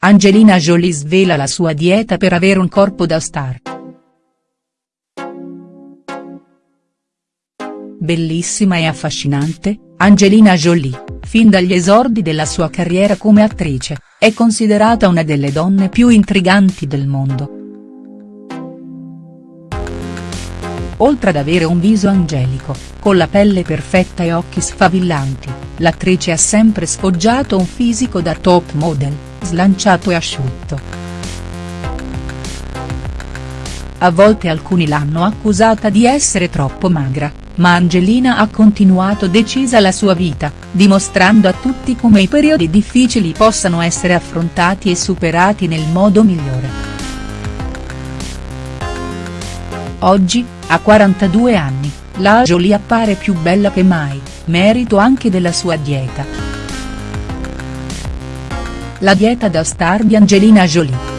Angelina Jolie svela la sua dieta per avere un corpo da star. Bellissima e affascinante, Angelina Jolie, fin dagli esordi della sua carriera come attrice, è considerata una delle donne più intriganti del mondo. Oltre ad avere un viso angelico, con la pelle perfetta e occhi sfavillanti, l'attrice ha sempre sfoggiato un fisico da top model, slanciato e asciutto. A volte alcuni l'hanno accusata di essere troppo magra, ma Angelina ha continuato decisa la sua vita, dimostrando a tutti come i periodi difficili possano essere affrontati e superati nel modo migliore. Oggi, a 42 anni, la Jolie appare più bella che mai, merito anche della sua dieta. La dieta da star di Angelina Jolie.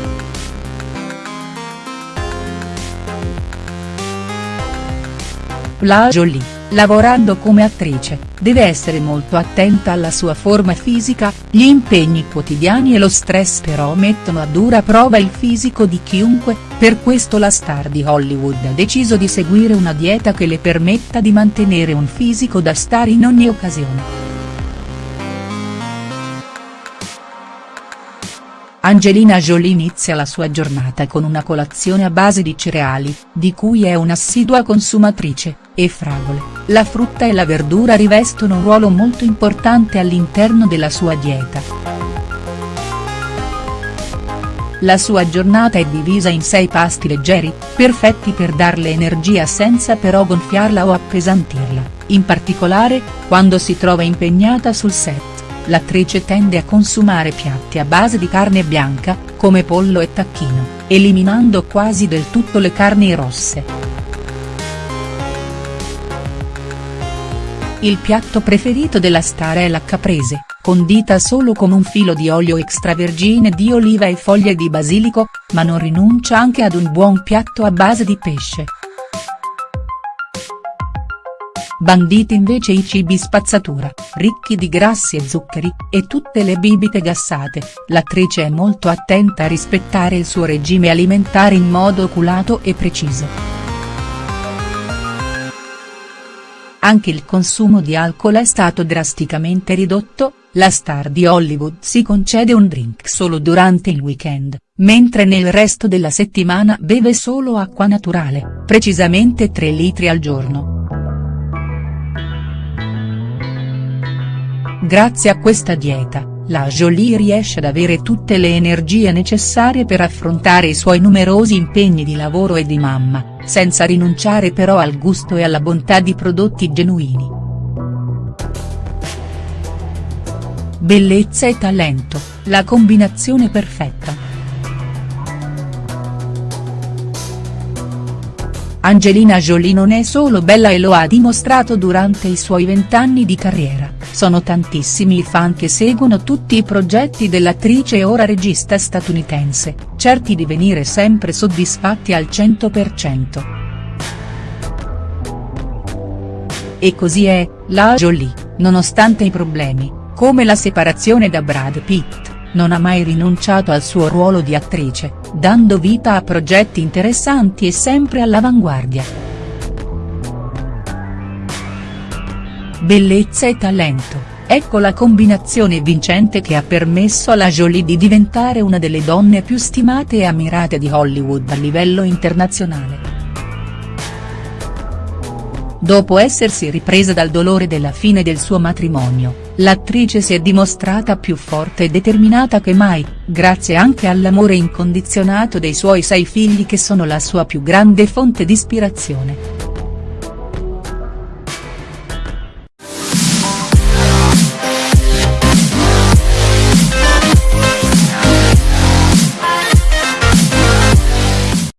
La Jolie lavorando come attrice, deve essere molto attenta alla sua forma fisica, gli impegni quotidiani e lo stress però mettono a dura prova il fisico di chiunque, per questo la star di Hollywood ha deciso di seguire una dieta che le permetta di mantenere un fisico da star in ogni occasione. Angelina Jolie inizia la sua giornata con una colazione a base di cereali, di cui è un'assidua consumatrice, e fragole, la frutta e la verdura rivestono un ruolo molto importante all'interno della sua dieta. La sua giornata è divisa in sei pasti leggeri, perfetti per darle energia senza però gonfiarla o appesantirla, in particolare, quando si trova impegnata sul set l'attrice tende a consumare piatti a base di carne bianca, come pollo e tacchino, eliminando quasi del tutto le carni rosse. Il piatto preferito della star è la caprese, condita solo con un filo di olio extravergine di oliva e foglie di basilico, ma non rinuncia anche ad un buon piatto a base di pesce. Banditi invece i cibi spazzatura, ricchi di grassi e zuccheri, e tutte le bibite gassate, l'attrice è molto attenta a rispettare il suo regime alimentare in modo oculato e preciso. Anche il consumo di alcol è stato drasticamente ridotto, la star di Hollywood si concede un drink solo durante il weekend, mentre nel resto della settimana beve solo acqua naturale, precisamente 3 litri al giorno. Grazie a questa dieta, la Jolie riesce ad avere tutte le energie necessarie per affrontare i suoi numerosi impegni di lavoro e di mamma, senza rinunciare però al gusto e alla bontà di prodotti genuini. Bellezza e talento, la combinazione perfetta. Angelina Jolie non è solo bella e lo ha dimostrato durante i suoi vent'anni di carriera, sono tantissimi i fan che seguono tutti i progetti dell'attrice e ora regista statunitense, certi di venire sempre soddisfatti al 100%. E così è, la Jolie, nonostante i problemi, come la separazione da Brad Pitt non ha mai rinunciato al suo ruolo di attrice, dando vita a progetti interessanti e sempre all'avanguardia. Bellezza e talento, ecco la combinazione vincente che ha permesso alla Jolie di diventare una delle donne più stimate e ammirate di Hollywood a livello internazionale. Dopo essersi ripresa dal dolore della fine del suo matrimonio, l'attrice si è dimostrata più forte e determinata che mai, grazie anche all'amore incondizionato dei suoi sei figli che sono la sua più grande fonte di ispirazione.